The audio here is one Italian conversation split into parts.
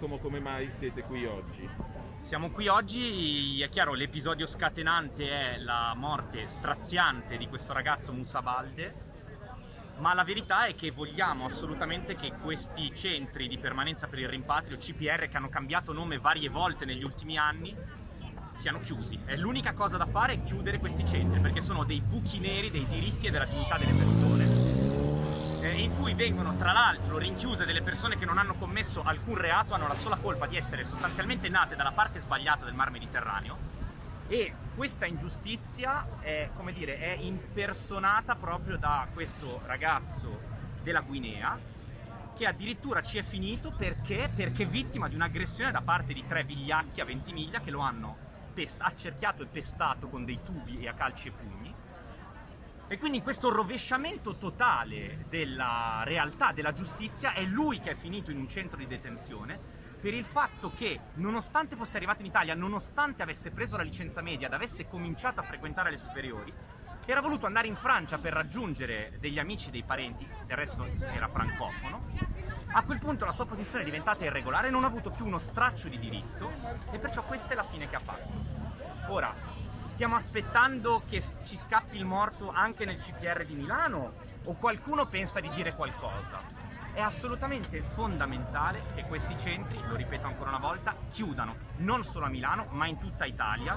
Giacomo, come mai siete qui oggi? Siamo qui oggi, è chiaro, l'episodio scatenante è la morte straziante di questo ragazzo Musa Balde, ma la verità è che vogliamo assolutamente che questi centri di permanenza per il rimpatrio, CPR, che hanno cambiato nome varie volte negli ultimi anni, siano chiusi. È l'unica cosa da fare è chiudere questi centri, perché sono dei buchi neri dei diritti e della dignità delle persone eh, in cui vengono tra l'altro rinchiuse delle persone che non hanno commesso alcun reato, hanno la sola colpa di essere sostanzialmente nate dalla parte sbagliata del mar Mediterraneo. E questa ingiustizia è, come dire, è impersonata proprio da questo ragazzo della Guinea che addirittura ci è finito perché, perché vittima di un'aggressione da parte di tre vigliacchi a Ventimiglia che lo hanno accerchiato e pestato con dei tubi e a calci e pugni e quindi in questo rovesciamento totale della realtà, della giustizia, è lui che è finito in un centro di detenzione per il fatto che, nonostante fosse arrivato in Italia, nonostante avesse preso la licenza media ed avesse cominciato a frequentare le superiori, era voluto andare in Francia per raggiungere degli amici e dei parenti, del resto era francofono, a quel punto la sua posizione è diventata irregolare, non ha avuto più uno straccio di diritto e perciò questa è la fine che ha fatto. Ora, Stiamo aspettando che ci scappi il morto anche nel CPR di Milano? O qualcuno pensa di dire qualcosa? È assolutamente fondamentale che questi centri, lo ripeto ancora una volta, chiudano, non solo a Milano, ma in tutta Italia.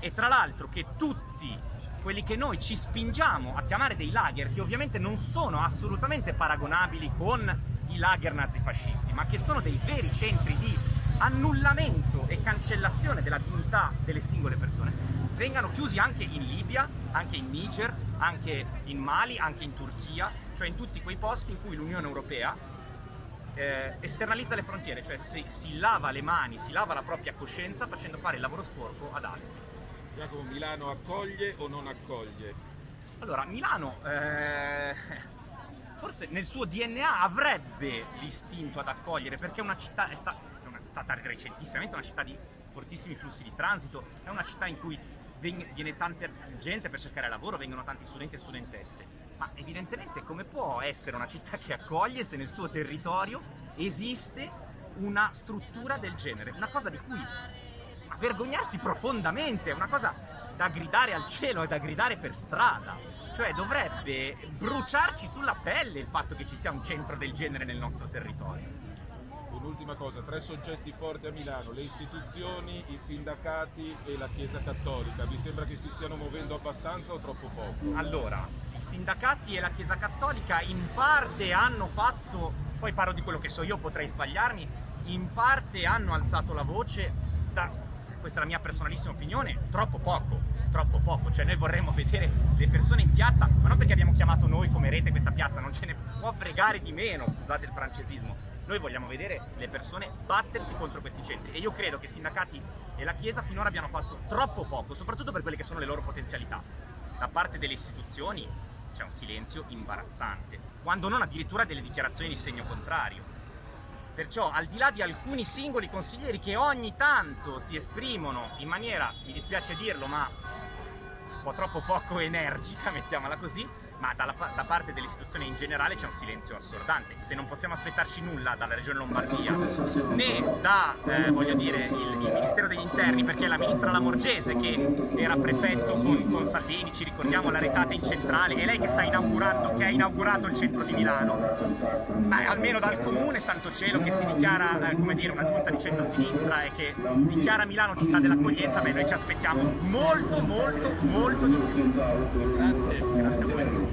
E tra l'altro che tutti quelli che noi ci spingiamo a chiamare dei lager, che ovviamente non sono assolutamente paragonabili con i lager nazifascisti, ma che sono dei veri centri di annullamento e cancellazione della dignità delle singole persone vengano chiusi anche in Libia, anche in Niger, anche in Mali, anche in Turchia, cioè in tutti quei posti in cui l'Unione Europea eh, esternalizza le frontiere, cioè si, si lava le mani, si lava la propria coscienza facendo fare il lavoro sporco ad altri. Giacomo, Milano accoglie o non accoglie? Allora, Milano eh, forse nel suo DNA avrebbe l'istinto ad accogliere perché è una città, è, sta, stata recentissimamente una città di fortissimi flussi di transito, è una città in cui viene tanta gente per cercare lavoro, vengono tanti studenti e studentesse, ma evidentemente come può essere una città che accoglie se nel suo territorio esiste una struttura del genere, una cosa di cui vergognarsi profondamente, è una cosa da gridare al cielo e da gridare per strada, cioè dovrebbe bruciarci sulla pelle il fatto che ci sia un centro del genere nel nostro territorio un'ultima cosa, tre soggetti forti a Milano, le istituzioni, i sindacati e la Chiesa Cattolica, vi sembra che si stiano muovendo abbastanza o troppo poco? Allora, i sindacati e la Chiesa Cattolica in parte hanno fatto, poi parlo di quello che so io, potrei sbagliarmi, in parte hanno alzato la voce da, questa è la mia personalissima opinione, troppo poco, troppo poco, cioè noi vorremmo vedere le persone in piazza, ma non perché abbiamo chiamato noi come rete questa piazza, non ce ne può fregare di meno, scusate il francesismo, noi vogliamo vedere le persone battersi contro questi centri e io credo che i sindacati e la Chiesa finora abbiano fatto troppo poco, soprattutto per quelle che sono le loro potenzialità. Da parte delle istituzioni c'è un silenzio imbarazzante, quando non addirittura delle dichiarazioni di segno contrario. Perciò, al di là di alcuni singoli consiglieri che ogni tanto si esprimono in maniera, mi dispiace dirlo, ma un po' troppo poco energica, mettiamola così, ma dalla, da parte delle istituzioni in generale c'è un silenzio assordante. Se non possiamo aspettarci nulla dalla Regione Lombardia, né da, eh, voglio dire, il, il, Ministero degli Interni, perché la ministra Lamorgese, che era prefetto con, con Salvini, ci ricordiamo la retata in centrale, è lei che sta inaugurando, che ha inaugurato il centro di Milano, ma almeno dal comune Santo Cielo che si dichiara, eh, come dire, una giunta di centro-sinistra e che dichiara Milano città dell'accoglienza, beh noi ci aspettiamo molto, molto, molto di più. Grazie. Grazie a voi.